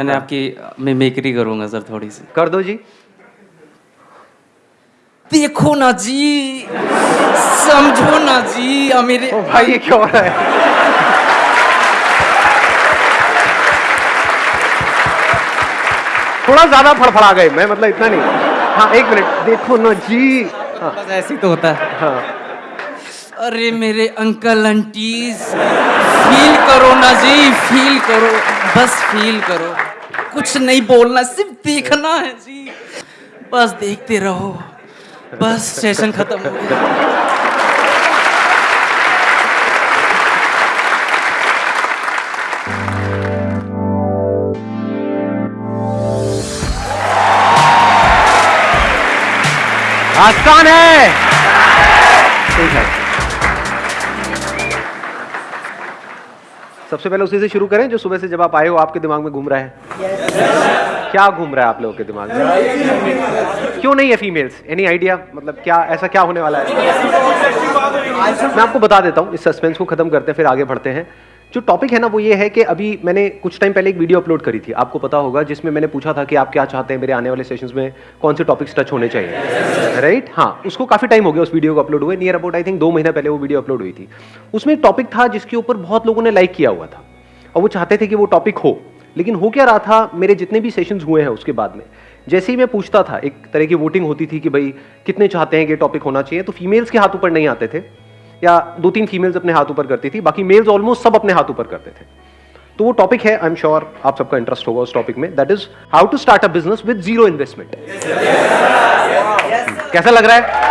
मैंने आपकी मैं मेकरी करूँगा सर थोड़ी सी कर दो जी। देखो ना जी समझो ना जी अब मेरे ओ भाई ये क्या हो रहा है? थोड़ा ज़्यादा फड़फड़ा गए मैं मतलब इतना नहीं। हाँ एक मिनट देखो ना जी। हाँ। ऐसे तो होता है। हाँ। अरे मेरे अंकल आंटीज फील करो ना जी फील करो बस फील करो। कुछ नहीं बोलना सिर्फ़ देखना है जी। बस देखते रहो। बस सेशन खत्म हो गया। आसान है? ठीक है। सबसे पहले उसी से शुरू करें, जो सुबह से जब आप आए हो, आपके दिमाग में घूम रहा है। क्या घूम रहा है आप लोगों के दिमाग में? क्यों नहीं है फीमेल्स एनी आइडिया मतलब क्या, ऐसा क्या होने वाला है? मैं आपको बता देता हूँ, इस सस्पेंस को खत्म करते हैं, फिर आगे बढ़ते हैं। जो टॉपिक है ना, वो ये है कि अभी मैंने कुछ टाइम पहले एक वीडियो अपलोड करी थी। आपको पता होगा, जिसमें मैंने पूछा था कि आप क्या चाहते हैं मेरे आने वाले सेशंस में, कौन से टॉपिक्स टच होने चाहिए। राइट हाँ उसको काफ़ी टाइम हो गया उस वीडियो को अपलोड हुए। नियर अबाउट आई थिंक दो महीना पहले वो वीडियो अपलोड हुई थी। उसमें एक टॉपिक था जिसके ऊपर बहुत लोगों ने लाइक किया हुआ था। और वो चाहते थे कि वो टॉपिक हो। लेकिन हो क्या रहा था, मेरे जितने भी सेशंस हुए हैं उसके बाद में, जैसे ही मैं पूछता था, एक तरह की वोटिंग होती थी कि भाई, कितने चाहते हैं कि टॉपिक होना चाहिए तो फीमेल्स के हाथ ऊपर नहीं आते थे। या दो तीन फीमेल्स अपने हाथ ऊपर करती थी बाकी मेल्स ऑलमोस्ट सब अपने हाथ ऊपर करते थे। तो वो टॉपिक है आई एम श्योर आप सबका इंटरेस्ट होगा उस टॉपिक में। That is how to start a business with zero investment कैसा लग रहा है?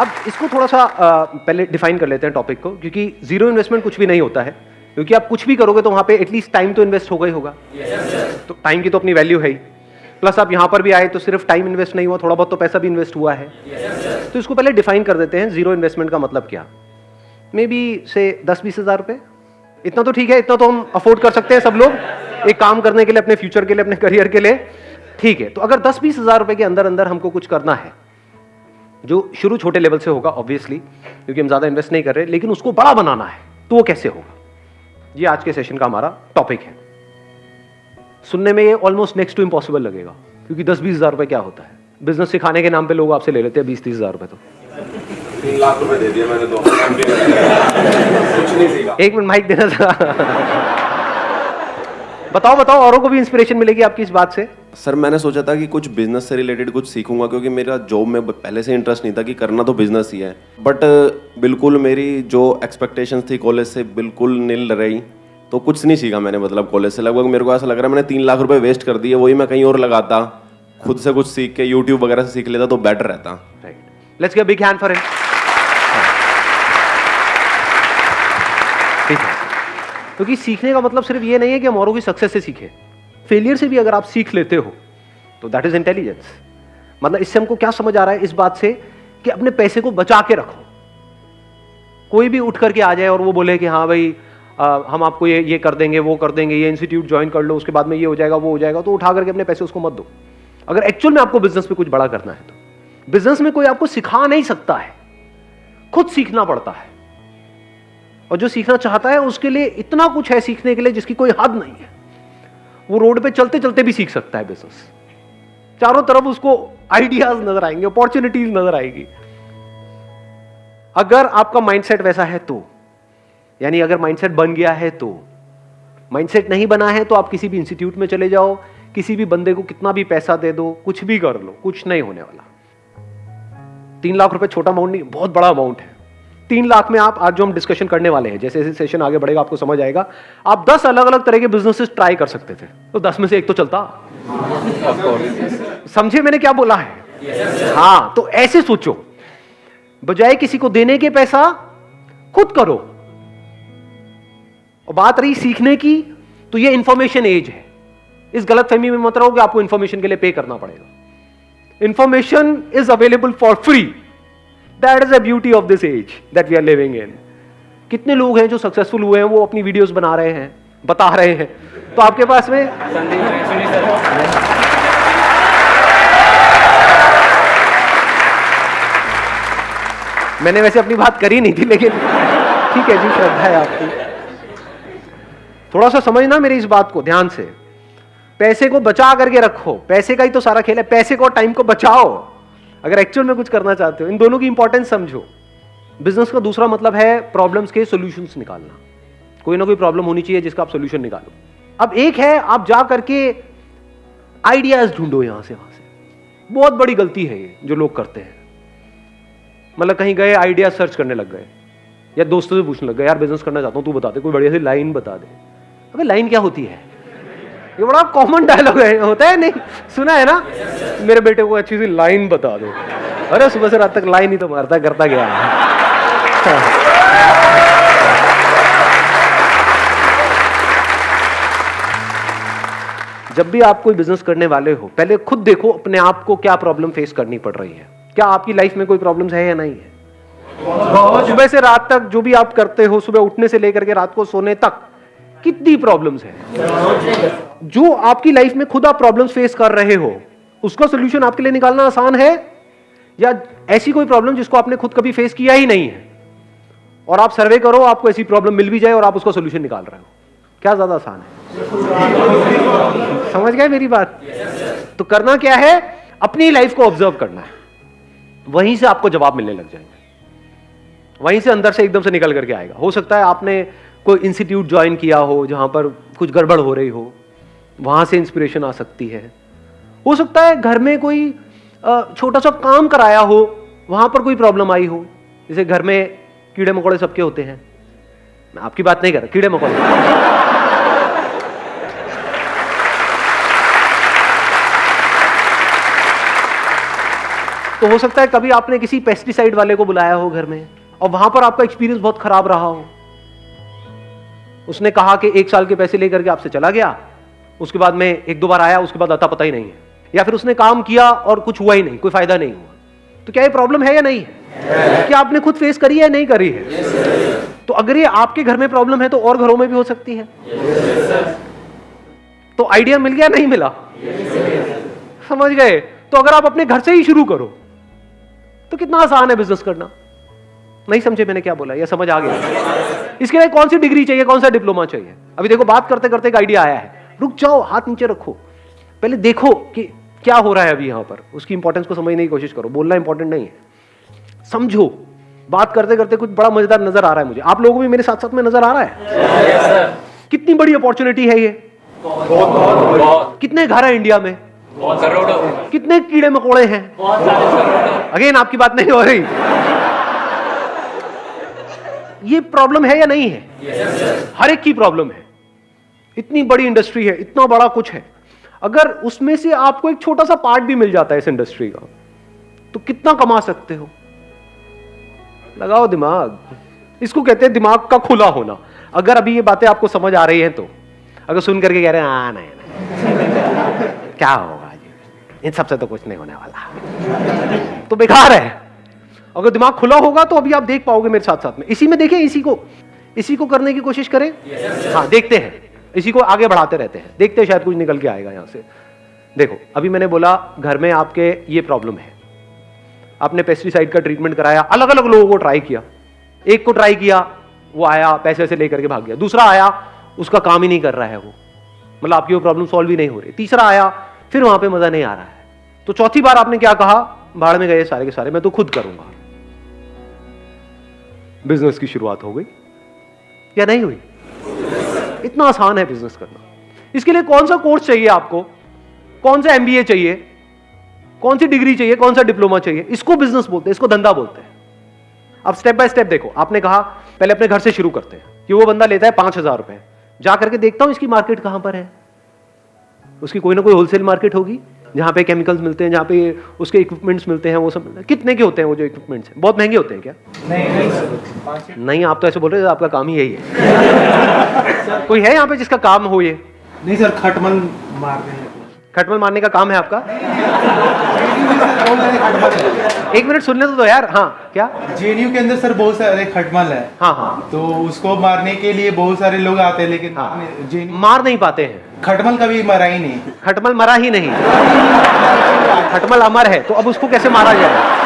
अब इसको थोड़ा सा पहले डिफाइन कर लेते हैं टॉपिक को क्योंकि ज़ीरो इन्वेस्टमेंट कुछ भी नहीं होता है। क्योंकि आप कुछ भी करोगे तो वहाँ पे एटलीस्ट टाइम तो इन्वेस्ट होगा ही होगा। Yes, तो टाइम की तो अपनी वैल्यू है ही। प्लस आप यहाँ पर भी आए तो सिर्फ़ टाइम इन्वेस्ट नहीं हुआ, थोड़ा बहुत तो पैसा भी इन्वेस्ट हुआ है। तो इसको पहले डिफाइन कर देते हैं ज़ीरो इन्वेस्टमेंट का मतलब क्या? मे बी से दस बीस हज़ार रुपये इतना तो ठीक है, इतना तो हम अफोर्ड कर सकते हैं सब लोग। एक काम करने के लिए, अपने फ्यूचर के लिए, अपने करियर के लिए। ठीक है तो अगर दस बीस हज़ार रुपये के अंदर अंदर हमको कुछ करना है, जो शुरू छोटे लेवल से होगा ऑब्वियसली क्योंकि हम ज़्यादा इन्वेस्ट नहीं कर रहे, लेकिन उसको बड़ा बनाना है तो वो कैसे होगा? ये आज के सेशन का हमारा टॉपिक है। सुनने में ये ऑलमोस्ट नेक्स्ट टू इम्पॉसिबल लगेगा। क्योंकि दस बीस हज़ार रुपये क्या होता है? बिज़नेस सिखाने के नाम पे लोग आपसे ले लेते हैं बीस तीस हज़ार रुपये तो। तीन लाख रुपए दे दिए मैंने दो काम भी कर दिया। कुछ नहीं सीखा। एक मिनट माइक देना था बताओ बताओ औरों को भी इंस्पिरेशन मिलेगी आपकी इस बात से? सर मैंने सोचा था कि कुछ बिज़नेस से रिलेटेड कुछ सीखूँगा क्योंकि मेरा जॉब में पहले से इंटरेस्ट नहीं था कि करना तो बिज़नेस ही है। बट बिल्कुल मेरी जो एक्सपेक्टेशंस थी कॉलेज से बिल्कुल निल रही। तो कुछ नहीं सीखा मैंने मतलब कॉलेज से। लगभग मेरे को ऐसा लग रहा है मैंने तीन लाख रुपए वेस्ट कर दिए, वही मैं कहीं और लगाता, खुद से कुछ सीख के यूट्यूब वगैरह से सीख लेता तो बेटर रहता। Let's give big hand for him क्योंकि सीखने का मतलब सिर्फ़ ये नहीं है कि हम औरों की सक्सेस से सीखें। फेलियर से भी अगर आप सीख लेते हो तो दैट इज़ इंटेलिजेंस मतलब इससे हमको क्या समझ आ रहा है इस बात से कि अपने पैसे को बचा के रखो। कोई भी उठ करके आ जाए और वो बोले कि हाँ भाई आ, हम आपको ये ये कर देंगे वो कर देंगे ये इंस्टीट्यूट ज्वाइन कर लो उसके बाद में ये हो जाएगा वो हो जाएगा तो उठा करके अपने पैसे उसको मत दो। अगर एक्चुअल में आपको बिज़नेस में कुछ बड़ा करना है तो। बिज़नेस में कोई आपको सिखा नहीं सकता है। खुद सीखना पड़ता है। और जो सीखना चाहता है उसके लिए इतना कुछ है सीखने के लिए जिसकी कोई हद नहीं है। वो रोड पे चलते चलते भी सीख सकता है बिज़नेस चारों तरफ़ उसको आइडियाज़ नज़र आएँगे अपॉर्चुनिटीज़ नज़र आएगी। अगर आपका माइंडसेट वैसा है तो। यानी अगर माइंडसेट बन गया है तो। माइंडसेट नहीं बना है तो आप किसी भी इंस्टीट्यूट में चले जाओ, किसी भी बंदे को कितना भी पैसा दे दो, कुछ भी कर लो, कुछ नहीं होने वाला। तीन लाख रुपए छोटा अमाउंट नहीं, बहुत बड़ा अमाउंट है। तीन लाख में आप आज जो हम डिस्कशन करने वाले हैं, जैसे जैसे सेशन आगे बढ़ेगा, आपको समझ आएगा, आप दस अलग अलग तरह के बिजनेसेस ट्राई कर सकते थे। तो दस में से एक तो चलता। समझे मैंने क्या बोला है? हाँ तो ऐसे सोचो। बजाय किसी को देने के पैसा, खुद करो। और बात रही सीखने की तो ये इंफॉर्मेशन एज है। इस गलत फहमी में मत रहो कि आपको इंफॉर्मेशन के लिए पे करना पड़ेगा। Information is available for free that is a beauty of this age that we are living in कितने लोग हैं जो सक्सेसफुल हुए हैं, वो अपनी वीडियोस बना रहे हैं, बता रहे हैं। तो आपके पास में मैंने वैसे अपनी बात करी नहीं थी, लेकिन ठीक है जी, श्रद्धा है आपकी। थोड़ा सा समझना मेरी इस बात को, ध्यान से। पैसे को बचा करके रखो। पैसे का ही तो सारा खेल है। पैसे को टाइम को बचाओ। अगर एक्चुअल में कुछ करना चाहते हो, इन दोनों की इंपॉर्टेंस समझो। बिज़नेस का दूसरा मतलब है प्रॉब्लम्स के सॉल्यूशंस निकालना। कोई ना कोई प्रॉब्लम होनी चाहिए जिसका आप सोल्यूशन निकालो। अब एक है, आप जा करके आइडियाज़ ढूंढो यहाँ से, वहाँ से। बहुत बड़ी गलती है ये, जो लोग करते हैं। मतलब कहीं गए आइडिया सर्च करने लग गए। या दोस्तों से पूछने लग गए, यार बिज़नेस करना चाहता हूँ, तू बता दे, कोई बढ़िया सी लाइन बता दे। अबे, लाइन क्या होती है? ये बड़ा कॉमन डायलॉग है, होता है नहीं? सुना है ना? मेरे बेटे को अच्छी सी लाइन बता दो। अरे, सुबह से रात तक लाइन ही तो मारता, करता गया जब भी आप कोई बिज़नेस करने वाले हो, पहले खुद देखो अपने आप को क्या प्रॉब्लम फेस करनी पड़ रही है। क्या आपकी लाइफ में कोई प्रॉब्लम है या नहीं है? सुबह से रात तक जो भी आप करते हो, सुबह उठने से लेकर के रात को सोने तक कितनी प्रॉब्लम्स है? जो आपकी लाइफ में खुद आप प्रॉब्लम्स फेस कर रहे हो, उसका सोल्यूशन आपके लिए निकालना आसान है? या ऐसी कोई प्रॉब्लम जिसको आपने खुद कभी फेस किया ही नहीं है? और आप सर्वे करो, आपको ऐसी प्रॉब्लम मिल भी जाए और आप उसका सोल्यूशन निकाल रहे हो। क्या ज़्यादा आसान है? समझ गए मेरी बात? तो करना क्या है? अपनी लाइफ को ऑब्ज़र्व करना है। वहीं से आपको जवाब मिलने लग जाएँगे। वहीं से अंदर से एकदम से निकल करके आएगा। हो सकता है आपने कोई इंस्टीट्यूट ज्वाइन किया हो जहाँ पर कुछ गड़बड़ हो रही हो, वहाँ से इंस्पिरेशन आ सकती है। हो सकता है घर में कोई छोटा सा काम कराया हो, वहाँ पर कोई प्रॉब्लम आई हो। जैसे घर में कीड़े मकोड़े सबके होते हैं। मैं आपकी बात नहीं कर रहा, कीड़े मकोड़े। तो हो सकता है कभी आपने किसी पेस्टिसाइड वाले को बुलाया हो घर में, और वहाँ पर आपका एक्सपीरियंस बहुत खराब रहा हो। उसने कहा कि एक साल के पैसे लेकर के आपसे चला गया। उसके बाद में एक दो बार आया, उसके बाद आता पता ही नहीं है। या फिर उसने काम किया और कुछ हुआ ही नहीं, कोई फ़ायदा नहीं हुआ। तो क्या ये प्रॉब्लम है या नहीं? है क्या आपने खुद फेस करी है या नहीं करी है? तो अगर ये आपके घर में प्रॉब्लम है तो और घरों में भी हो सकती है। तो आइडिया मिल गया, नहीं मिला? समझ गए? तो अगर आप अपने घर से ही शुरू करो तो कितना आसान है बिज़नेस करना। नहीं समझे मैंने क्या बोला, या समझ आ गया? इसके लिए कौन सी डिग्री चाहिए कौन सा डिप्लोमा चाहिए? अभी देखो बात करते करते एक आइडिया आया है। रुक जाओ हाथ नीचे रखो। पहले देखो कि क्या हो रहा है अभी यहाँ पर। उसकी इंपॉर्टेंस को समझने की कोशिश करो। बोलना इंपॉर्टेंट नहीं है। समझो। बात करते करते कुछ बड़ा मज़ेदार नज़र आ रहा है मुझे। आप लोगों भी मेरे साथ साथ में नज़र आ रहा है? कितनी बड़ी अपॉर्चुनिटी है ये? कितने घर है इंडिया में? कितने कीड़े मकोड़े हैं? अगेन आपकी बात नहीं हो रही। ये प्रॉब्लम है या नहीं है? Yes, हर एक की प्रॉब्लम है। इतनी बड़ी इंडस्ट्री है इतना बड़ा कुछ है। अगर उसमें से आपको एक छोटा सा पार्ट भी मिल जाता है इस इंडस्ट्री का तो कितना कमा सकते हो? लगाओ दिमाग। इसको कहते हैं दिमाग का खुला होना। अगर अभी ये बातें आपको समझ आ रही हैं तो। अगर सुन करके कह रहे हैं हाँ नहीं, नहीं। क्या होगा जी? इन सबसे तो कुछ नहीं होने वाला। तो बेकार है। अगर दिमाग खुला होगा तो अभी आप देख पाओगे मेरे साथ साथ में। इसी में देखें इसी को इसी को करने की कोशिश करें। yes, हाँ देखते हैं। इसी को आगे बढ़ाते रहते हैं। देखते हैं शायद कुछ निकल के आएगा यहाँ से। देखो अभी मैंने बोला घर में आपके ये प्रॉब्लम है। आपने पेस्टिसाइड का ट्रीटमेंट कराया अलग अलग लोगों को ट्राई किया। एक को ट्राई किया वो आया पैसे वैसे लेकर के भाग गया। दूसरा आया उसका काम ही नहीं कर रहा है वो। मतलब आपकी वो प्रॉब्लम सॉल्व ही नहीं हो रही। तीसरा आया फिर वहाँ पे मज़ा नहीं आ रहा है। तो चौथी बार आपने क्या कहा? भाड़ में गए सारे के सारे मैं तो खुद करूँगा। बिज़नेस की शुरुआत हो गई। या नहीं हुई? इतना आसान है बिज़नेस करना। इसके लिए कौन सा कोर्स चाहिए आपको? कौन सा एमबीए चाहिए? कौन सी डिग्री चाहिए? कौन सा डिप्लोमा चाहिए? इसको बिज़नेस बोलते हैं, इसको धंधा बोलते हैं। अब स्टेप बाय स्टेप देखो, आपने कहा, पहले अपने घर से शुरू करते हैं, कि वो बंदा लेता है पाँच हज़ार रुपए। जा करके देखता हूँ इसकी मार्केट कहाँ पर है। उसकी कोई ना कोई होलसेल मार्केट होगी। जहाँ पे केमिकल्स मिलते हैं जहाँ पे उसके इक्विपमेंट्स मिलते हैं वो सब कितने के होते हैं वो जो इक्विपमेंट्स हैं? बहुत महँगे होते हैं क्या? नहीं नहीं, नहीं आप तो ऐसे बोल रहे हो आपका काम ही यही है। कोई है यहाँ पे जिसका काम हो ये? नहीं सर खटमल मारने खटमल मारने का काम है आपका? एक मिनट सुनने तो दो यार। हाँ क्या? जेएनयू के अंदर सर बहुत सारे खटमल है। हाँ हाँ। तो उसको मारने के लिए बहुत सारे लोग आते हैं लेकिन हाँ, मार नहीं पाते हैं। खटमल कभी मरा ही नहीं। खटमल मरा ही नहीं। खटमल अमर है तो अब उसको कैसे मारा जाए?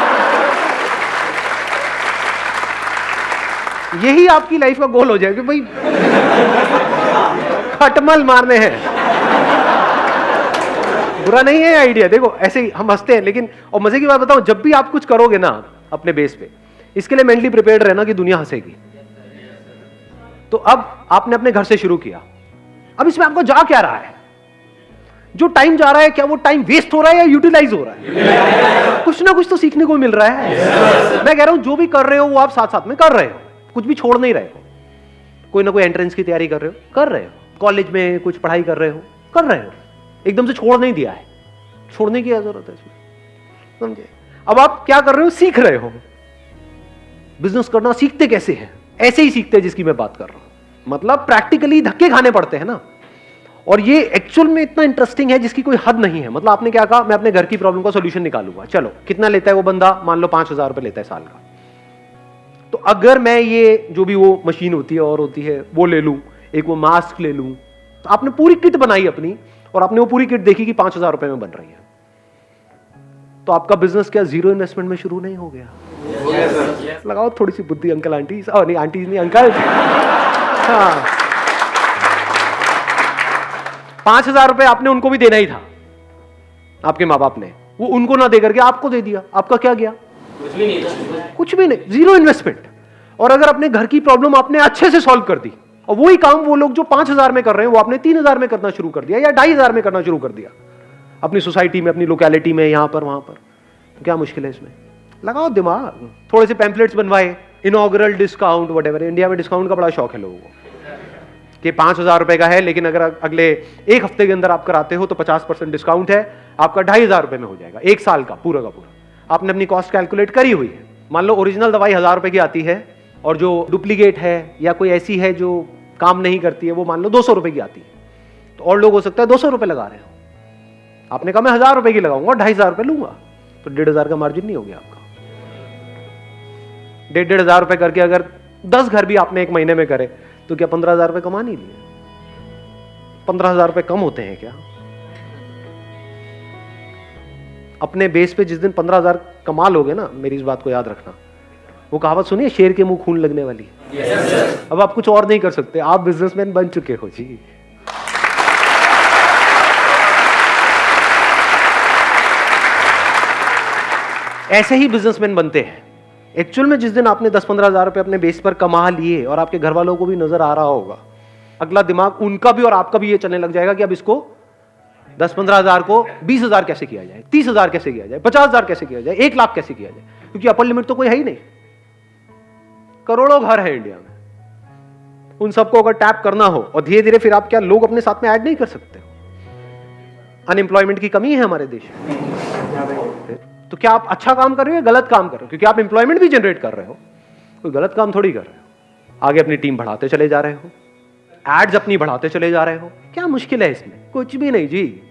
यही आपकी लाइफ का गोल हो जाएगा भाई खटमल मारने हैं। बुरा नहीं है आइडिया देखो, ऐसे ही हम हँसते हैं, लेकिन, और मज़े की बात बताऊँ, जब भी आप कुछ करोगे ना, अपने बेस पे, इसके लिए मेंटली प्रिपेयर्ड रहना कि दुनिया हंसेगी। तो अब आपने अपने घर से शुरू किया। अब इसमें आपको जा क्या रहा है? जो टाइम जा रहा है, क्या वो टाइम वेस्ट हो रहा है या यूटिलाइज हो रहा है? कुछ ना कुछ तो सीखने को मिल रहा है। मैं कह रहा हूँ, जो भी कर रहे हो, वो आप साथ साथ में कर रहे हो। कुछ भी छोड़ नहीं रहे हो। कोई ना कोई एंट्रेंस की तैयारी कर रहे हो। कर रहे हो। कॉलेज में कुछ पढ़ाई कर रहे हो। कर रहे हो। एकदम से छोड़ नहीं दिया है। छोड़ने की ज़रूरत है समझे? अब आप क्या कर रहे हो? सीख रहे हो। बिज़नेस करना सीखते कैसे हैं? ऐसे ही सीखते हैं जिसकी मैं बात कर रहा हूँ। मतलब प्रैक्टिकली धक्के खाने पड़ते हैं ना। और ये एक्चुअल में इतना इंटरेस्टिंग है जिसकी कोई हद नहीं है। मतलब आपने क्या कहा? मैं अपने घर की प्रॉब्लम का सोल्यूशन निकालूँगा। चलो, कितना लेता है वो बंदा? मान लो पाँच हज़ार रुपए लेता है साल का। तो अगर मैं ये जो भी वो मशीन होती है और होती है, वो ले लूँ, एक वो मास्क ले लूँ तो आपने पूरी किट बनाई अपनी। और आपने वो पूरी किट देखी कि पाँच हज़ार रुपए में बन रही है। तो आपका बिज़नेस क्या ज़ीरो इन्वेस्टमेंट में शुरू नहीं हो गया? लगाओ थोड़ी सी बुद्धि अंकल आंटी नहीं आंटी नहीं अंकल हाँ। पाँच हज़ार रुपए आपने उनको भी देना ही था आपके माँ बाप ने। वो उनको ना दे करके आपको दे दिया। आपका क्या गया? कुछ भी नहीं कुछ भी नहीं। ज़ीरो इन्वेस्टमेंट और अगर अपने घर की प्रॉब्लम आपने अच्छे से सॉल्व कर दी और वही काम वो लोग जो पाँच हज़ार में कर रहे हैं, वो आपने तीन हज़ार में करना शुरू कर दिया या ढाई हज़ार में करना शुरू कर दिया। अपनी सोसाइटी में, अपनी लोकेलिटी में, यहाँ पर, वहाँ पर। तो क्या मुश्किल है इसमें? लगाओ दिमाग। थोड़े से पैम्पलेट्स बनवाए इनॉग्रल डिस्काउंट वट इंडिया में डिस्काउंट का बड़ा शौक है लोगों को। कि पाँच हज़ार रुपए का है, लेकिन अगर अगले एक हफ़्ते के अंदर आप कराते हो तो पचास परसेंट डिस्काउंट है, आपका ढाई हज़ार रुपए में हो जाएगा, एक साल का, पूरा का पूरा। आपने अपनी कॉस्ट कैलकुलेट करी हुई है। मान लो ओरिजिनल दवाई हज़ार रुपए की आती है, और जो डुप्लीकेट है, या कोई ऐसी है जो काम नहीं करती है, वो मान लो दो सौ रुपए की आती है। तो और लोग हो सकता है दो सौ लगा रहे हो। आपने कहा मैं हज़ार रुपए की लगाऊँगा ढाई हज़ार रुपए लूँगा। तो डेढ़ हज़ार का मार्जिन नहीं हो गया आपका। डेढ़ डेढ़ हज़ार रुपए करके अगर दस घर भी आपने एक महीने में करे तो क्या पंद्रह हज़ार रुपए कमा नहीं लिए? पंद्रह हज़ार रुपए कम होते हैं क्या? अपने बेस पे जिस दिन पंद्रह हज़ार कमा लोगे ना, मेरी इस बात को याद रखना। वो कहावत सुनिए शेर के मुँह खून लगने वाली है। Yes, अब आप कुछ और नहीं कर सकते। आप बिजनेसमैन बन चुके हो जी। ऐसे ही बिजनेसमैन बनते हैं। एक्चुअल में जिस दिन आपने दस पंद्रह हज़ार रुपए अपने बेस पर कमा लिए और आपके घर वालों को भी नज़र आ रहा होगा अगला दिमाग उनका भी और आपका भी ये चलने लग जाएगा कि अब इसको दस पंद्रह हज़ार को बीस हज़ार कैसे किया जाए तीस हज़ार कैसे किया जाए पचास हज़ार कैसे किया जाए एक लाख कैसे किया जाए क्योंकि अपर लिमिट तो कोई है ही नहीं। करोड़ों घर है इंडिया में। उन सबको अगर टैप करना हो, और धीरे धीरे फिर आप क्या लोग अपने साथ में ऐड नहीं कर सकते अनएम्प्लॉयमेंट की कमी है हमारे देश में। तो क्या आप अच्छा काम कर रहे हो या गलत काम कर रहे हो? क्योंकि आप इंप्लॉयमेंट भी जनरेट कर रहे हो। कोई गलत काम थोड़ी कर रहे हो। आगे अपनी टीम बढ़ाते चले जा रहे हो। एड्स अपनी बढ़ाते चले जा रहे हो। क्या मुश्किल है इसमें? कुछ भी नहीं जी।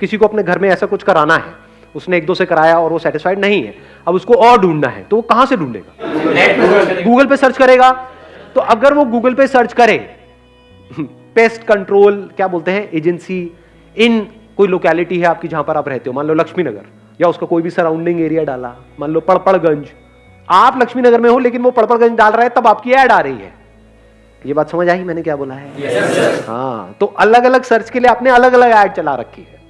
किसी को अपने घर में ऐसा कुछ कराना है? उसने एक दो से कराया और वो सेटिस्फाइड नहीं है। अब उसको और ढूंढना है तो वो कहाँ से ढूंढेगा? गूगल पे सर्च करेगा। तो अगर वो गूगल पे सर्च करे पेस्ट कंट्रोल क्या बोलते हैं एजेंसी इन कोई लोकेलिटी है आपकी जहाँ पर आप रहते हो मान लो लक्ष्मी नगर या उसका कोई भी सराउंडिंग एरिया डाला मान लो पड़पड़गंज आप लक्ष्मी नगर में हो लेकिन वो पड़पड़गंज डाल रहा है तब आपकी ऐड आ रही है। ये बात समझ आई? मैंने क्या बोला है? Yes, हाँ तो अलग अलग सर्च के लिए आपने अलग अलग ऐड चला रखी है।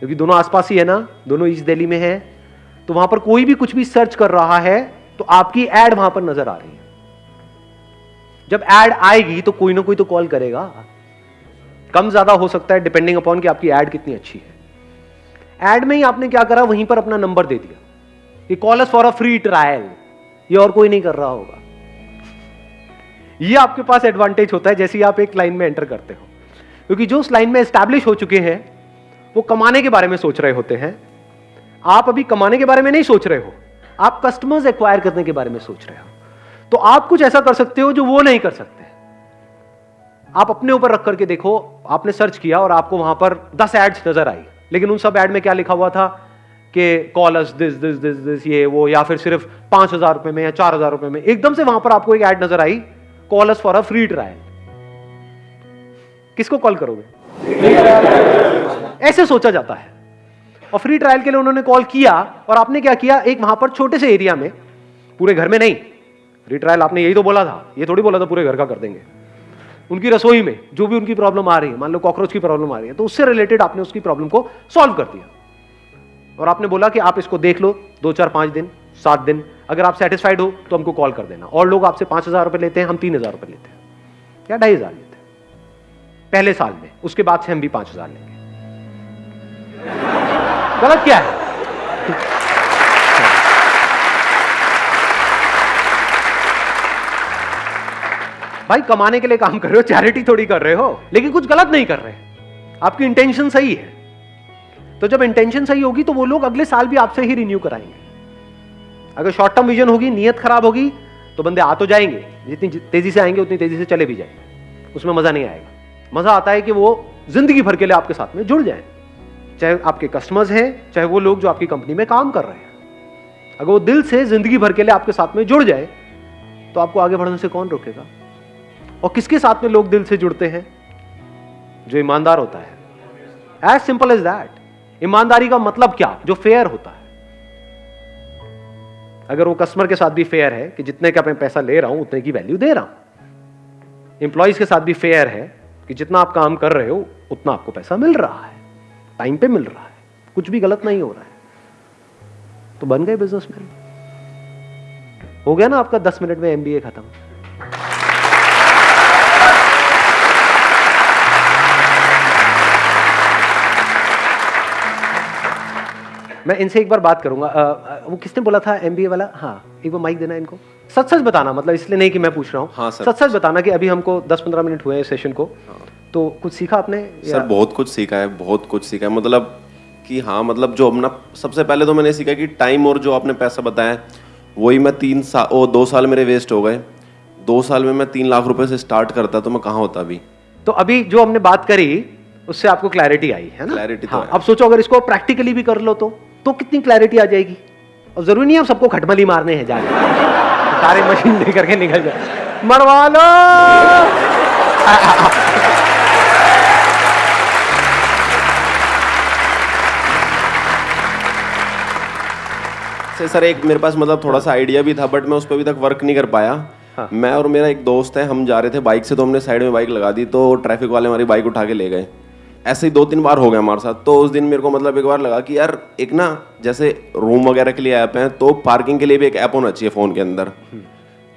क्योंकि दोनों आसपास ही है ना, दोनों ईस्ट दिल्ली में है तो वहाँ पर कोई भी कुछ भी सर्च कर रहा है तो आपकी एड वहाँ पर नज़र आ रही है। जब एड आएगी तो कोई ना कोई तो कॉल करेगा। कम ज़्यादा हो सकता है डिपेंडिंग अपॉन कि आपकी एड कितनी अच्छी है। एड में ही आपने क्या करा, वहीं पर अपना नंबर दे दिया। कि call us for a free trial ये और कोई नहीं कर रहा होगा। ये आपके पास एडवांटेज होता है, जैसे ही आप एक लाइन में एंटर करते हो। क्योंकि जो उस लाइन में एस्टैब्लिश हो चुके हैं वो कमाने के बारे में सोच रहे होते हैं। आप अभी कमाने के बारे में नहीं सोच रहे हो। आप कस्टमर्स एक्वायर करने के बारे में सोच रहे हो। तो आप कुछ ऐसा कर सकते हो जो वो नहीं कर सकते। आप अपने ऊपर रख करके देखो, आपने सर्च किया और आपको वहाँ पर दस एड्स नज़र आई। लेकिन उन सब एड में क्या लिखा हुआ था कि call us this this this this ये, वो, या फिर सिर्फ़ पाँच हज़ार रुपए में या चार हज़ार रुपए में। एकदम से वहाँ पर आपको एक ऐड नज़र आई call us for a free trial किसको कॉल करोगे? ऐसे सोचा जाता है। और फ्री ट्रायल के लिए उन्होंने कॉल किया और आपने क्या किया? एक वहाँ पर छोटे से एरिया में, पूरे घर में नहीं फ्री ट्रायल आपने यही तो बोला था, ये थोड़ी बोला था, पूरे घर का कर देंगे। उनकी रसोई में जो भी उनकी प्रॉब्लम आ रही है, मान लो कॉकरोच की प्रॉब्लम आ रही है तो उससे रिलेटेड आपने उसकी प्रॉब्लम को सॉल्व कर दिया। और आपने बोला कि आप इसको देख लो, दो चार पाँच दिन, सात दिन, अगर आप सेटिस्फाइड हो तो हमको कॉल कर देना। और लोग आपसे पाँच हज़ार रुपए लेते हैं, हम तीन हज़ार रुपए लेते हैं। या ढाई हज़ार लेते हैं? पहले साल में। उसके बाद से हम भी पाँच हज़ार लेंगे। गलत क्या है? भाई, कमाने के लिए काम कर रहे हो चैरिटी थोड़ी कर रहे हो, लेकिन कुछ गलत नहीं कर रहे। आपकी इंटेंशन सही है। तो जब इंटेंशन सही होगी तो वो लोग अगले साल भी आपसे ही रिन्यू कराएँगे। अगर शॉर्ट टर्म विजन होगी, नीयत खराब होगी तो बंदे आ तो जाएँगे। जितनी तेज़ी से आएँगे, उतनी तेज़ी से चले भी जाएँगे। उसमें मज़ा नहीं आएगा। मज़ा आता है कि वो ज़िंदगी भर के लिए आपके साथ में जुड़ जाए। चाहे आपके कस्टमर्स हैं, चाहे वो लोग जो आपकी कंपनी में काम कर रहे हैं। अगर वो दिल से ज़िंदगी भर के लिए आपके साथ में जुड़ जाए तो आपको आगे बढ़ने से कौन रोकेगा? और किसके साथ में लोग दिल से जुड़ते हैं? जो ईमानदार होता है। एज सिंपल एज दैट ईमानदारी का मतलब क्या? जो फेयर होता है। अगर वो कस्टमर के साथ भी फेयर है कि जितने का मैं पैसा ले रहा हूँ, उतने की वैल्यू दे रहा हूँ। एम्प्लॉयज़ के साथ भी फेयर है कि जितना आप काम कर रहे हो उतना आपको पैसा मिल रहा है। टाइम पे मिल रहा है। कुछ भी गलत नहीं हो रहा है। तो बन गए बिजनेसमैन हो गया ना आपका दस मिनट में एमबीए खत्म? मैं इनसे एक बार बात करूँगा। अ, वो किसने बोला था एमबीए वाला? हाँ एक बार माइक देना इनको। सच सच बताना मतलब इसलिए नहीं कि मैं पूछ रहा हूँ। हाँ, सच सच बताना कि अभी हमको 10-15 मिनट हुए हैं सेशन को। हाँ। तो कुछ सीखा आपने? सर बहुत कुछ सीखा है बहुत कुछ सीखा है। मतलब कि हाँ मतलब जो अपना सबसे पहले तो मैंने सीखा कि टाइम और जो आपने पैसा बताया वही मैं तीन साल ओ दो साल मेरे वेस्ट हो गए। दो साल में मैं तीन लाख रुपए से स्टार्ट करता तो मैं कहाँ होता अभी? तो अभी जो हमने बात करी उससे आपको क्लैरिटी आई है ना? Clarity तो हाँ, है। अब सोचो अगर इसको प्रैक्टिकली भी कर लो तो तो कितनी क्लैरिटी आ जाएगी? और ज़रूरी नहीं है सबको खटमली मारने हैं जाके। सारे मशीन लेकर के निकल जाए। मरवा लो! से सर एक मेरे पास मतलब थोड़ा सा आइडिया भी था बट मैं उस पर अभी तक वर्क नहीं कर पाया। हाँ। मैं और मेरा एक दोस्त है हम जा रहे थे बाइक से तो हमने साइड में बाइक लगा दी तो ट्रैफ़िक वाले हमारी बाइक उठा के ले गए। ऐसे ही दो तीन बार हो गया हमारे साथ। तो उस दिन मेरे को मतलब एक बार लगा कि यार एक ना जैसे रूम वगैरह के लिए ऐप है तो पार्किंग के लिए भी एक ऐप होना चाहिए फ़ोन के अंदर।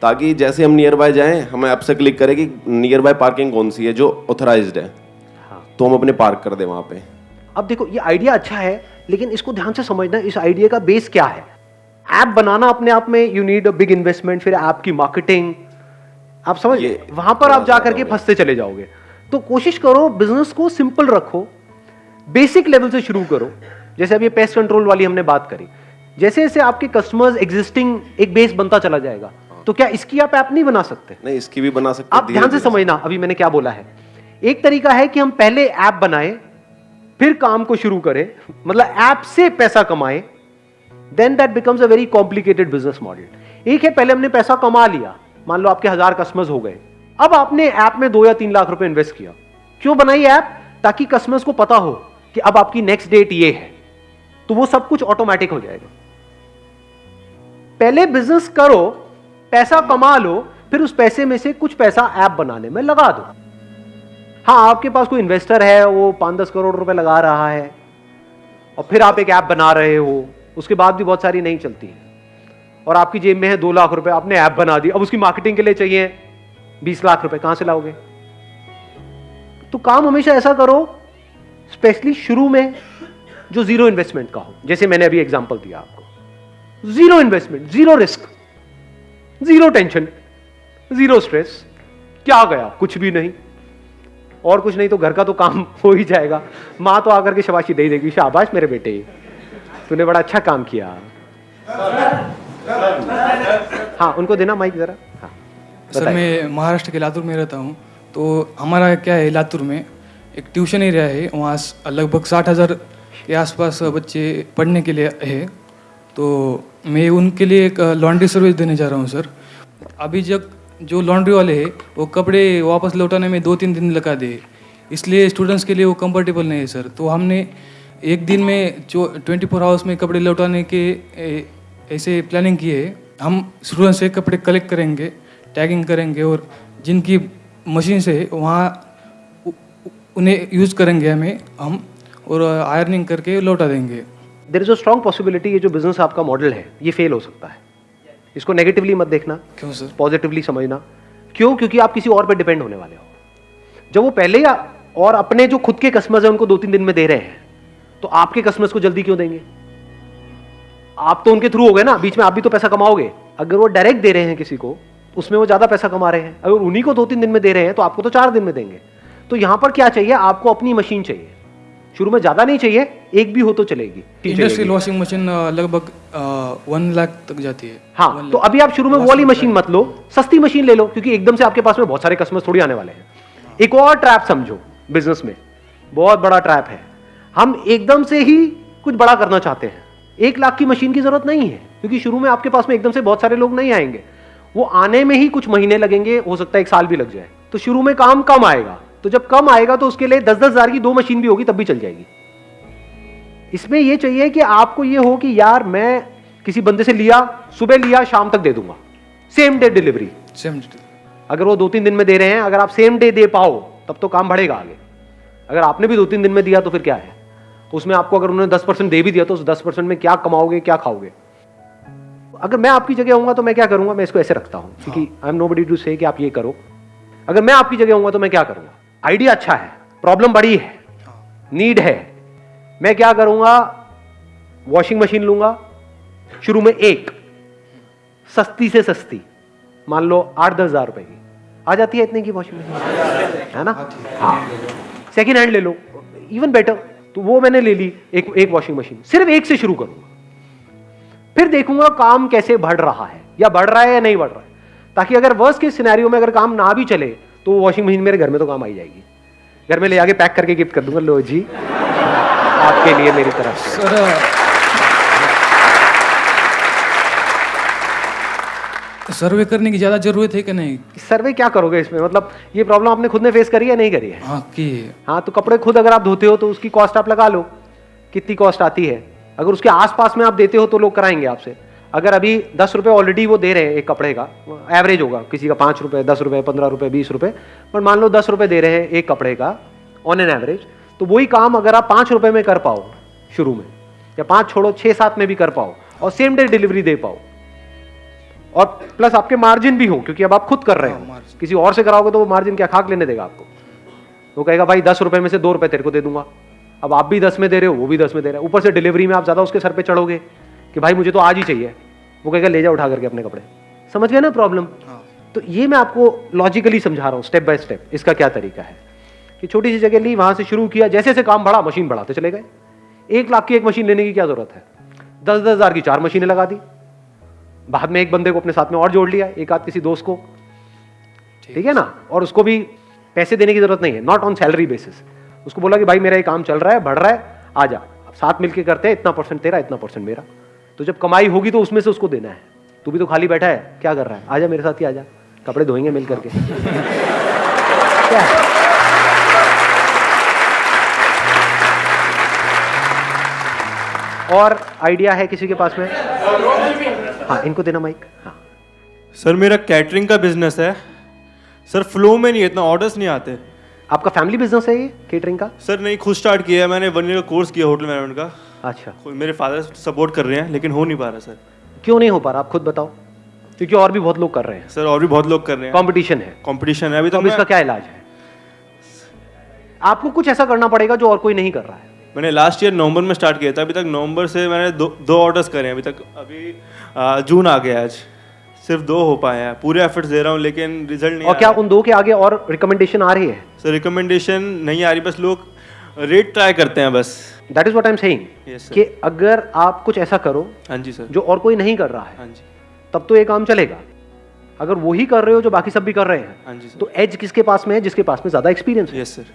ताकि जैसे हम नियर बाय जाएँ हम ऐप से क्लिक करें कि नियर बाय पार्किंग कौन सी है जो ऑथराइज्ड है। हाँ। तो हम अपने पार्क कर दें वहाँ पे। अब देखो ये आइडिया अच्छा है लेकिन इसको ध्यान से समझना इस आइडिया का बेस क्या है? ऐप बनाना अपने आप में you need a big investment फिर ऐप की मार्केटिंग आप समझ वहाँ पर आप जा करके फंसते चले जाओगे। तो कोशिश करो बिज़नेस को सिंपल रखो बेसिक लेवल से शुरू करो। जैसे अभी पेस्ट कंट्रोल वाली हमने बात करी। जैसे जैसे आपके कस्टमर्स एग्जिस्टिंग एक बेस बनता चला जाएगा तो क्या इसकी आप ऐप नहीं बना सकते? नहीं इसकी भी बना सकते आप ध्यान से समझना अभी मैंने क्या बोला है। एक तरीका है कि हम पहले ऐप बनाए फिर काम को शुरू करें मतलब ऐप से पैसा कमाएँ then that becomes a very complicated business model एक है पहले हमने पैसा कमा लिया मान लो आपके हज़ार कस्टमर्स हो गए। अब आपने ऐप में दो या तीन लाख रुपए इन्वेस्ट किया। क्यों बनाई ऐप? ताकि कस्टमर्स को पता हो कि अब आपकी नेक्स्ट डेट ये है। तो वो सब कुछ ऑटोमेटिक हो जाएगा। पहले बिज़नेस करो, पैसा कमा लो, फिर उस पैसे में से कुछ पैसा ऐप बनाने में लगा दो। हाँ आपके पास कोई इन्वेस्टर है, वो पाँच दस करोड़ रुपए लगा रहा है, और फिर आप एक ऐप बना रहे हो, उसके बाद भी बहुत सारी नहीं चलती। और आपकी जेब में है दो लाख रुपए, आपने ऐप बना दी, अब उसकी मार्केटिंग के लिए चाहिए। बीस लाख रुपए कहाँ से लाओगे? तो काम हमेशा ऐसा करो स्पेशली शुरू में जो ज़ीरो इन्वेस्टमेंट का हो। जैसे मैंने अभी एग्जांपल दिया आपको। Zero investment zero risk zero tension zero stress क्या गया? कुछ भी नहीं। और कुछ नहीं तो घर का तो काम हो ही जाएगा। माँ तो आकर के शबाशी दे देगी, शाबाश मेरे बेटे। तूने बड़ा अच्छा काम किया। हाँ उनको देना माइक जरा। हाँ। सर मैं महाराष्ट्र के लातूर में रहता हूँ तो हमारा क्या है लातूर में? एक ट्यूशन एरिया है वहाँ लगभग साठ हज़ार के आसपास बच्चे पढ़ने के लिए है। तो मैं उनके लिए एक लॉन्ड्री सर्विस देने जा रहा हूँ सर। अभी जब जो लॉन्ड्री वाले हैं वो कपड़े वापस लौटाने में दो तीन दिन लगा दे। इसलिए स्टूडेंट्स के लिए वो कंफर्टेबल नहीं है सर। तो हमने एक दिन में जो ट्वेंटी फोर आवर्स में कपड़े लौटाने के ऐसे प्लानिंग किए है। हम स्टूडेंट्स से कपड़े कलेक्ट करेंगे। टैगिंग करेंगे और जिनकी मशीन से वहाँ उन्हें यूज़ करेंगे हमें हम और आयरनिंग करके लौटा देंगे। There is a strong possibility ये जो बिज़नेस आपका मॉडल है ये फेल हो सकता है। इसको नेगेटिवली मत देखना क्यों सर पॉजिटिवली समझना। क्यों? क्योंकि आप किसी और पे डिपेंड होने वाले हो। जब वो पहले या और अपने जो खुद के कस्टमर्स हैं उनको दो तीन दिन में दे रहे हैं तो आपके कस्टमर्स को जल्दी क्यों देंगे? आप तो उनके थ्रू हो गए ना बीच में आप भी तो पैसा कमाओगे। अगर वो डायरेक्ट दे रहे हैं किसी को उसमें वो ज़्यादा पैसा कमा रहे हैं। अगर उन्हीं को दो तीन दिन में दे रहे हैं तो आपको तो चार दिन में देंगे। तो यहाँ पर क्या चाहिए? आपको अपनी मशीन चाहिए। शुरू में ज़्यादा नहीं चाहिए एक भी हो तो चलेगी। इंडस्ट्रियल वॉशिंग मशीन लगभग वन लाख तक जाती है। हाँ तो अभी आप शुरू में वो वाली मशीन मत लो सस्ती मशीन ले लो क्योंकि एकदम से आपके पास में बहुत सारे कस्टमर्स थोड़ी आने वाले हैं। एक और ट्रैप समझो बिज़नेस में। बहुत बड़ा ट्रैप है। हम एकदम से ही कुछ बड़ा करना चाहते हैं। एक लाख की मशीन की ज़रूरत नहीं है क्योंकि शुरू में आपके पास में एकदम से बहुत सारे लोग नहीं आएँगे। वो आने में ही कुछ महीने लगेंगे हो सकता है एक साल भी लग जाए। तो शुरू में काम कम आएगा। तो जब कम आएगा तो उसके लिए दस दस हज़ार की दो मशीन भी होगी तब भी चल जाएगी। इसमें यह चाहिए कि आपको ये हो कि यार मैं किसी बंदे से लिया सुबह लिया शाम तक दे दूँगा। सेम डे डिलीवरी सेम अगर वो दो तीन दिन में दे रहे हैं अगर आप सेम डे दे पाओ तब तो काम बढ़ेगा आगे। अगर आपने भी दो तीन दिन में दिया तो फिर क्या है? उसमें आपको अगर उन्होंने दस परसेंट दे भी दिया तो उस दस परसेंट में क्या कमाओगे क्या खाओगे? अगर मैं आपकी जगह होऊँगा तो मैं क्या करूँगा? मैं इसको ऐसे रखता हूँ क्योंकि I am nobody to say कि आप ये करो। अगर मैं आपकी जगह होऊँगा तो मैं क्या करूँगा? आइडिया अच्छा है प्रॉब्लम बड़ी है नीड है। मैं क्या करूँगा? वॉशिंग मशीन लूँगा। शुरू में एक सस्ती से सस्ती मान लो आठ दस हज़ार रुपए की। आ जाती है इतने की वॉशिंग मशीन है ना? हाँ सेकेंड हैंड ले लो इवन बेटर तो वो मैंने ले ली एक एक वॉशिंग मशीन सिर्फ़ एक से शुरू करूँगा। फिर देखूँगा काम कैसे बढ़ रहा है या बढ़ रहा है या नहीं बढ़ रहा है। ताकि अगर वर्स्ट के सिनेरियो में अगर काम ना भी चले तो वॉशिंग मशीन मेरे घर में तो काम आई जाएगी। घर में ले आके पैक करके गिफ्ट कर दूँगा। लो जी आपके लिए मेरी तरफ़ से। सर्वे करने की ज़्यादा ज़रूरत है कि नहीं? सर्वे क्या करोगे इसमें? मतलब ये प्रॉब्लम आपने खुद ने फेस करी है नहीं करी है? हाँ की हाँ। तो कपड़े खुद अगर आप धोते हो तो उसकी कॉस्ट आप लगा लो। कितनी कॉस्ट आती है? अगर उसके आसपास में आप देते हो तो लोग कराएँगे आपसे। अगर अभी दस रुपये ऑलरेडी वो दे रहे हैं एक कपड़े का एवरेज होगा किसी का पाँच रुपये दस रुपये पंद्रह रुपये बीस रुपये पर मान लो दस रुपये दे रहे हैं एक कपड़े का ऑन एन एवरेज तो वही काम अगर आप पाँच रुपये में कर पाओ शुरू में या पाँच छोड़ो छः सात में भी कर पाओ और सेम डे डिलीवरी दे पाओ। और प्लस आपके मार्जिन भी हो क्योंकि अब आप खुद कर रहे हो किसी और से कराओगे तो वो मार्जिन क्या खाक लेने देगा आपको? वो कहेगा भाई दस रुपए में से दो रुपए तेरे को दे दूँगा। अब आप भी दस में दे रहे हो वो भी दस में दे रहे हो। ऊपर से डिलीवरी में आप ज़्यादा उसके सर पे चढ़ोगे कि भाई मुझे तो आज ही चाहिए। वो कहेगा ले जा उठा करके अपने कपड़े। समझ गए ना प्रॉब्लम तो ये मैं आपको लॉजिकली समझा रहा हूँ स्टेप बाय स्टेप इसका क्या तरीका है? कि छोटी सी जगह ली वहाँ से शुरू किया जैसे जैसे काम बढ़ा मशीन बढ़ाते चले गए। एक लाख की एक मशीन लेने की क्या ज़रूरत है? दस दस हज़ार की चार मशीनें लगा दी। बाद में एक बंदे को अपने साथ में और जोड़ लिया एक आध किसी दोस्त को। ठीक। है ना? और उसको भी पैसे देने की ज़रूरत नहीं है नॉट ऑन सैलरी बेसिस उसको बोला कि भाई, मेरा ये काम चल रहा है, बढ़ रहा है, आ जा। साथ मिलके करते हैं, इतना परसेंट तेरा, इतना परसेंट मेरा। तो जब कमाई होगी तो उसमें से उसको देना है। तू भी तो खाली बैठा है, क्या कर रहा है? आजा मेरे साथ ही आजा कपड़े धोएँगे मिल करके। क्या? और आइडिया है किसी के पास में? हाँ इनको देना माइक हाँ। सर, मेरा कैटरिंग का बिज़नेस है। सर फ्लो में नहीं इतना ऑर्डर्स नहीं आते। आपका फैमिली बिज़नेस है ये केटरिंग का? सर नहीं खुद स्टार्ट किया है मैंने वन ईयर का कोर्स किया होटल मैनेजमेंट का। अच्छा। मेरे फादर सपोर्ट कर रहे हैं लेकिन हो नहीं पा रहा सर। क्यों नहीं हो पा रहा? आप खुद बताओ। क्योंकि और भी बहुत लोग कर रहे हैं। सर और भी बहुत लोग कर रहे हैं। कंपटीशन है। कंपटीशन है अभी तो इसका क्या इलाज है? आपको कुछ ऐसा करना पड़ेगा जो और कोई नहीं कर रहा है? मैंने लास्ट ईयर नवंबर में स्टार्ट किया था अभी तक नवंबर से मैंने दो दो ऑर्डर्स करे हैं अभी तक अभी आ, जून आ गया आज। सिर्फ़ दो हो पाए हैं। पूरे एफर्ट्स दे रहा हूँ लेकिन रिज़ल्ट नहीं और क्या उन दो के आगे और रिकमेंडेशन आ रही है? सर रिकमेंडेशन नहीं आ रही बस लोग रेट ट्राई करते हैं बस। That is what I am saying कि अगर आप कुछ ऐसा करो हाँ जी सर जो और कोई नहीं कर रहा है हाँ जी. तब तो ये काम चलेगा। अगर वही कर रहे हो जो बाकी सब भी कर रहे हैं हाँ जी सर तो एज किसके पास में है जिसके पास में ज़्यादा एक्सपीरियंस है? यस सर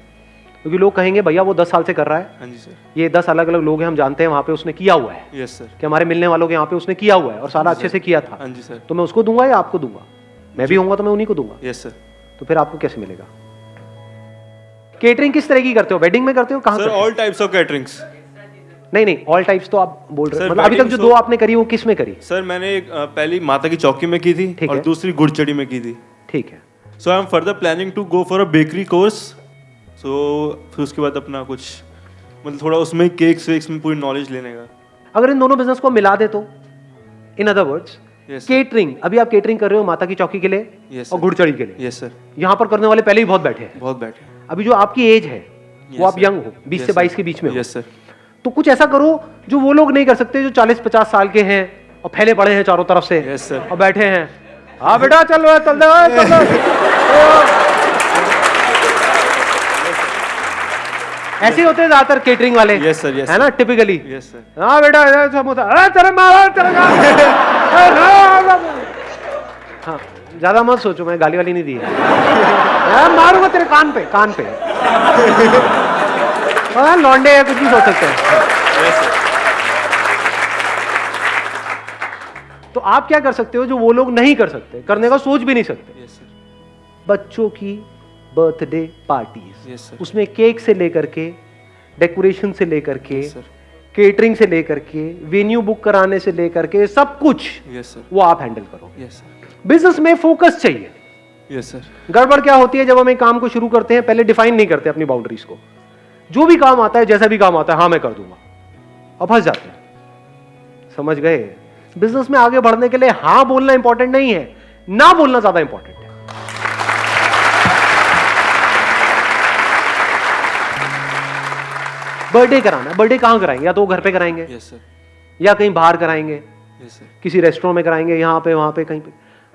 क्योंकि लोग कहेंगे भैया वो दस साल से कर रहा है। हाँ जी सर। ये दस अलग अलग लोग हैं हम जानते हैं वहाँ पे उसने किया हुआ है। यस सर कि हमारे मिलने वालों के यहाँ पे उसने किया हुआ है और सारा अच्छे से किया था। हाँ जी सर। तो मैं उसको दूँगा या आपको दूँगा? मैं भी होऊँगा तो मैं उन्हीं को दूँगा। यस सर तो फिर आपको कैसे मिलेगा? केटरिंग किस तरह की करते हो? वेडिंग में करते हो? कहाँ हो? ऑल टाइप्स ऑफ़ कैटरिंग्स नहीं नहीं ऑल टाइप्स तो आप बोल रहे हो मतलब अभी तक जो दो आपने करी वो किसमें करी? सर मैंने एक, पहली माता की चौकी में की थी और दूसरी गुड़चड़ी में की थी। ठीक है। So I am further planning to go for a bakery course so so, फिर उसके बाद अपना कुछ मतलब थोड़ा उसमें केक्स वेक्स में पूरी नॉलेज लेने का। अगर इन दोनों बिज़नेस को मिला दे तो in other words Yes, catering अभी आप केटरिंग कर रहे हो माता की चौकी के लिए Yes, और. गुड़चड़ी के लिए। यस सर यहाँ पर करने वाले पहले ही बहुत बैठे हैं। बहुत बैठे अभी जो आपकी एज है yes, वो आप यंग हो 20 से 22 के बीच में हो। यस सर तो कुछ ऐसा करो जो वो लोग नहीं कर सकते जो 40-50 साल के हैं और फैले पड़े हैं चारों तरफ़ से Yes, sir. और बैठे हैं। हाँ बेटा चल रहा चल रहा चल रहा ऐसे होते हैं ज़्यादातर केटरिंग वाले। Yes, sir, yes, है ना टिपिकली यस सर हाँ बेटा इधर समोसा। अरे तेरे मारा तेरे हाँ ज़्यादा मत सोचो मैं गाली वाली नहीं दी है। मारूँगा तेरे कान पे कान पे। हाँ लौंडे है कुछ भी सोच सकते हैं। तो आप क्या कर सकते हो जो वो लोग नहीं कर सकते? करने का सोच भी नहीं सकते। यस सर बच्चों की बर्थडे पार्टीज़। Yes, sir. उसमें केक से लेकर के डेकोरेशन से लेकर के Yes, sir. केटरिंग से लेकर के वेन्यू बुक कराने से लेकर के सब कुछ सर वो आप हैंडल करो सर बिज़नेस में फोकस चाहिए। सर गड़बड़ क्या होती है जब हम एक काम को शुरू करते हैं पहले डिफाइन नहीं करते अपनी बाउंड्रीज को। जो भी काम आता है जैसा भी काम आता है हाँ मैं कर दूँगा। अब फंस जाते हैं। समझ गए? बिज़नेस में आगे बढ़ने के लिए हाँ बोलना इंपॉर्टेंट नहीं है। ना बोलना ज़्यादा इंपॉर्टेंट बर्थडे कराना है। बर्थडे कहाँ कराएँगे? या तो घर पे कराएँगे? सर या कहीं बाहर कराएँगे? सर किसी रेस्टोरेंट में कराएँगे? यहाँ पे वहाँ पे कहीं पे।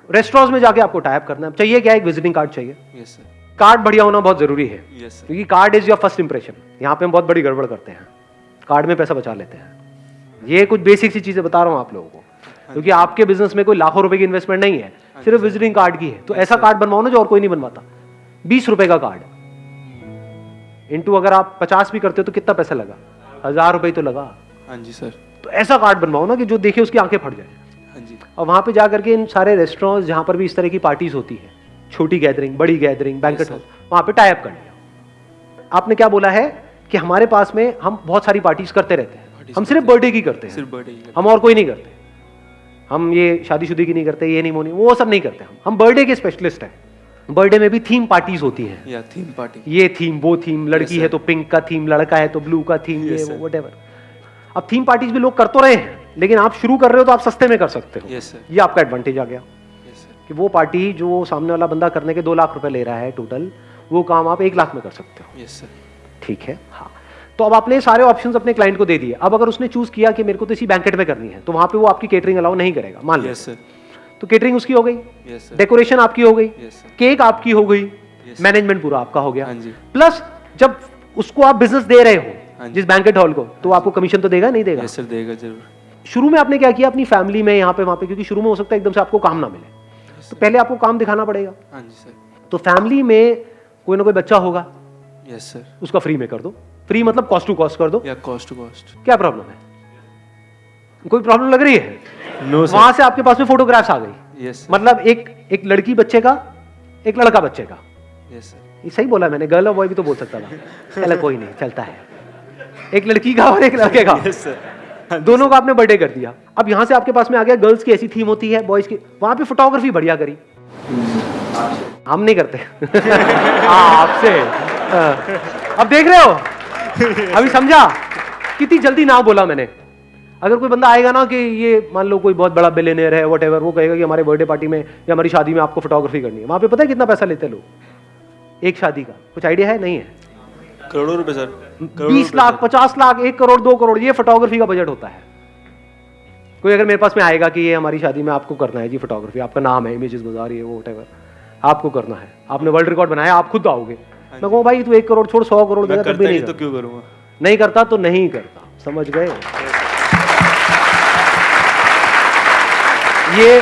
रेस्टोरेंट्स में जाके आपको टाइप करना है। चाहिए क्या? एक विजिटिंग कार्ड चाहिए। सर कार्ड बढ़िया होना बहुत ज़रूरी है। क्योंकि card is your first impression यहाँ पे हम बहुत बड़ी गड़बड़ करते हैं। कार्ड में पैसा बचा लेते हैं। ये कुछ बेसिक सी चीज़ें बता रहा हूँ आप लोगों को। क्योंकि आपके बिज़नेस में कोई लाखों रुपए की इन्वेस्टमेंट नहीं है। सिर्फ़ विजिटिंग कार्ड की है। तो ऐसा कार्ड बनवाओ ना जो और कोई नहीं बनवाता। बीस रुपए का कार्ड इंटू अगर आप पचास भी करते हो तो कितना पैसा लगा? हज़ार रुपए ही तो लगा। हाँ जी सर। तो ऐसा कार्ड बनवाओ ना कि जो देखे उसकी आँखें फट जाए। हाँ जी। और वहाँ पे जा करके इन सारे रेस्टोरेंट्स जहाँ पर भी इस तरह की पार्टीज़ होती है छोटी गैदरिंग बड़ी गैदरिंग बैंकेट हॉल वहाँ पे टाइप कर लिया। आपने क्या बोला है कि हमारे पास में हम बहुत सारी पार्टीज़ करते रहते हैं। हम सिर्फ़ बर्थडे की करते हैं। सिर्फ़ बर्थडे हम और कोई नहीं करते। हम ये शादीशुदी की नहीं करते ये नहीं मोनी वो सब नहीं करते हम। हम बर्थडे के स्पेशलिस्ट हैं। बर्थडे में भी थीम पार्टीज़ होती हैं। या थीम पार्टी ये थीम वो थीम लड़की Yes, है तो पिंक का थीम लड़का है तो ब्लू का थीम ये Yes, वो sir. वटेवर अब थीम पार्टीज़ भी लोग कर तो रहे हैं लेकिन आप शुरू कर रहे हो तो आप सस्ते में कर सकते हो। सर ये आपका एडवांटेज आ गया। सर कि वो पार्टी जो सामने वाला बंदा करने के दो लाख रुपए ले रहा है टोटल वो काम आप एक लाख में कर सकते हो। ठीक है? हाँ। तो अब आपने सारे ऑप्शंस अपने क्लाइंट को दे दिए। अब अगर उसने चूज़ किया कि मेरे को तो इसी बैंकेट में करनी है तो वहाँ पे वो आपकी केटरिंग अलाउ नहीं करेगा। मान लो यस सर तो केटरिंग उसकी हो गई। डेकोरेशन आपकी हो गई। सर केक आपकी हो गई। Yes. मैनेजमेंट पूरा आपका हो गया। हाँ प्लस जब उसको आप बिज़नेस दे रहे हो हाँ जिस बैंकेट हॉल को तो आपको कमीशन तो देगा नहीं देगा? यस सर देगा ज़रूर। शुरू में आपने क्या किया? अपनी फैमिली में यहाँ पे वहाँ पे क्योंकि शुरू में हो सकता है एकदम से आपको काम ना मिले। तो पहले आपको काम दिखाना पड़ेगा। हाँ जी सर तो फैमिली में कोई ना कोई बच्चा होगा। यस सर उसका फ्री में कर दो। फ्री मतलब कॉस्ट टू कॉस्ट कर दो। या कॉस्ट टू कॉस्ट क्या प्रॉब्लम है? कोई प्रॉब्लम लग रही है? नो वहाँ से आपके पास में फोटोग्राफ्स आ गई। यस मतलब एक एक लड़की बच्चे का एक लड़का बच्चे का। सर ये सही बोला मैंने गर्ल और बॉय भी तो बोल सकता था। चलो कोई नहीं चलता है। एक लड़की का और एक लड़के का। यस सर दोनों का आपने बर्थडे कर दिया। अब यहाँ से आपके पास में आ गया गर्ल्स की ऐसी थीम होती है बॉयज़ की। वहाँ पे फोटोग्राफी बढ़िया करी। हम नहीं करते। हाँ, आपसे। हाँ। अब देख रहे हो? अभी समझा? कितनी जल्दी ना बोला मैंने। अगर कोई बंदा आएगा ना कि ये मान लो कोई बहुत बड़ा बिलेनियर है वट वो कहेगा कि हमारे बर्थडे पार्टी में या हमारी शादी में आपको फोटोग्राफी करनी है। वहाँ पे पता है कितना पैसा लेते हैं लोग? एक शादी का। कुछ आइडिया है? नहीं है। करोड़ों रुपए सर। बीस लाख पचास लाख एक करोड़ दो करोड़ ये फोटोग्राफी का बजट होता है। कोई अगर मेरे पास में आएगा कि ये हमारी शादी में आपको करना है जी फोटोग्राफी आपका नाम है इमेजेस बाज़ार ये वो वटेवर आपको करना है। आपने वर्ल्ड रिकॉर्ड बनाया आप खुद आओगे। मैं कहूँ भाई तू एक करोड़ छोड़ सौ करोड़ देगा तब भी नहीं तो क्यों करूँगा? नहीं करता तो नहीं करता। समझ गए? ये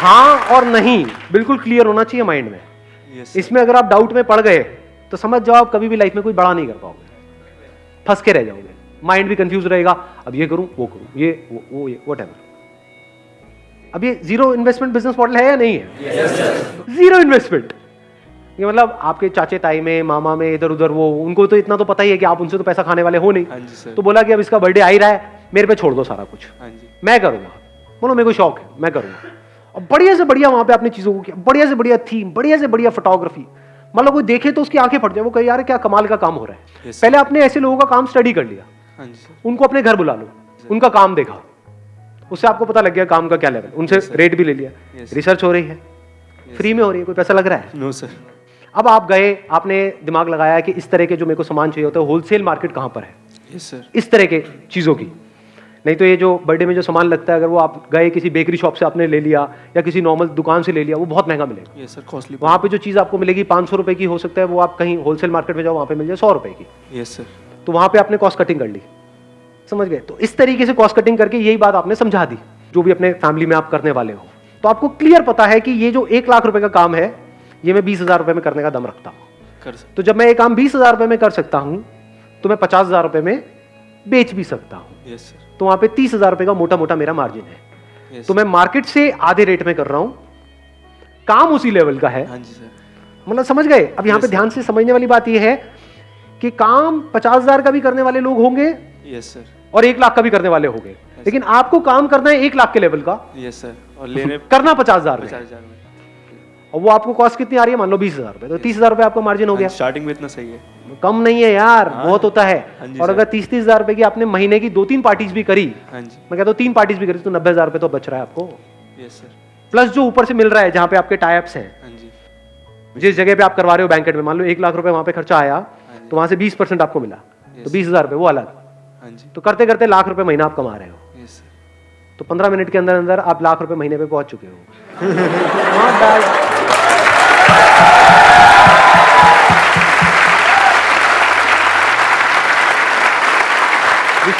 हाँ और नहीं बिल्कुल क्लियर होना चाहिए माइंड में। यस इसमें अगर आप डाउट में पड़ गए तो समझ जाओ आप कभी भी लाइफ में कोई बड़ा नहीं कर पाओगे। फंस के रह जाओगे। माइंड भी कंफ्यूज रहेगा अब ये करूँ वो करूँ ये वो, वो ये वट अब ये ज़ीरो इन्वेस्टमेंट बिज़नेस मॉडल है या नहीं है? ज़ीरो इन्वेस्टमेंट ये मतलब आपके चाचे ताई में मामा में इधर उधर वो उनको तो इतना तो पता ही है कि आप उनसे तो पैसा खाने वाले हो नहीं। हाँ तो बोला कि अब इसका बर्थडे आ ही रहा है मेरे पे छोड़ दो सारा कुछ। हाँ मैं करूँगा। बोलो मेरे को शौक है मैं करूँगा। और बढ़िया से बढ़िया वहाँ पे आपने चीज़ों को किया बढ़िया से बढ़िया थीम बढ़िया से बढ़िया फोटोग्राफी मतलब कोई देखे तो उसकी आँखें फट जाए वो कहे यार क्या कमाल का काम हो रहा है। Yes, पहले आपने ऐसे लोगों का काम स्टडी कर लिया। हाँ उनको अपने घर बुला लो उनका काम देखा। उससे आपको पता लग गया काम का क्या लेवल उनसे रेट भी ले लिया। Yes. रिसर्च हो रही है। फ्री में हो रही है कोई पैसा लग रहा है? नो सर अब आप गए आपने दिमाग लगाया कि इस तरह के जो मेरे को सामान चाहिए होता है होलसेल मार्केट कहाँ पर है? यस सर इस तरह के चीज़ों की। नहीं तो ये जो बर्थडे में जो सामान लगता है अगर वो आप गए किसी बेकरी शॉप से आपने ले लिया या किसी नॉर्मल दुकान से ले लिया वो बहुत महँगा मिलेगा। यस सर कॉस्टली वहाँ पे जो चीज़ आपको मिलेगी पाँच सौ रुपये की हो सकता है वो आप कहीं होलसेल मार्केट में जाओ वहाँ पे मिल जाए सौ रुपये की। यस सर तो वहाँ पे आपने कॉस्ट कटिंग कर ली। समझ गए? तो इस तरीके से कॉस्ट कटिंग करके यही बात आपने समझा दी जो भी अपने फैमिली में आप करने वाले हो। तो आपको क्लियर पता है कि ये जो एक लाख रुपए का काम है ये मैं बीस हज़ार रुपये में करने का दम रखता हूँ। कर तो जब मैं ये काम बीस हज़ार रुपये में कर सकता हूँ तो मैं पचास हज़ार रुपये में बेच भी सकता हूँ। यस सर तो वहाँ पे तीस हज़ार रुपये का मोटा मोटा मेरा मार्जिन है। यस तो मैं मार्केट से आधे रेट में कर रहा हूँ। काम उसी लेवल का है। हाँ जी सर मतलब समझ गए? अब यहाँ पे ध्यान से समझने वाली बात यह है कि काम पचास हज़ार का भी करने वाले लोग होंगे यस सर और एक लाख का भी करने वाले होंगे। लेकिन आपको काम करना है एक लाख के लेवल का। यस सर और लेने करना पचास हज़ार पचास हज़ार में। और वो आपको कॉस्ट कितनी आ रही है? मान लो बीस हज़ार रुपए। तो तीस हज़ार रुपए आपका मार्जिन हो गया। स्टार्टिंग में इतना सही है। कम नहीं है यार बहुत होता है। हाँ और अगर तीस तीस हज़ार रुपए की आपने महीने की दो तीन पार्टीज़ भी करी हाँ मैं कहता हूँ तीन पार्टीज़ भी करी तो नब्बे हज़ार रुपए तो बच रहा है आपको। यस सर प्लस जो ऊपर से मिल रहा है जहाँ पे आपके टाइप्स हैं। हाँ जिस जगह पे आप करवा रहे हो बैंकेट में मान लो एक लाख रुपए वहाँ पे खर्चा आया हाँ तो वहाँ से बीस परसेंट आपको मिला। तो बीस हज़ार रुपए वो अलग। हाँ तो करते करते लाख रुपए महीना आप कमा रहे हो। तो पंद्रह मिनट के अंदर अंदर आप लाख रुपए महीने पे पहुँच चुके हो।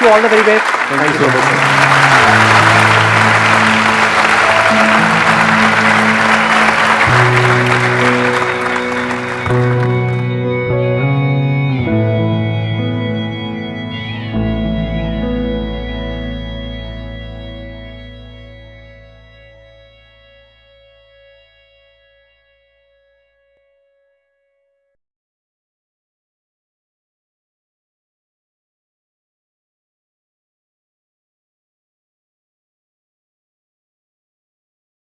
you all the very best. Thank you so much.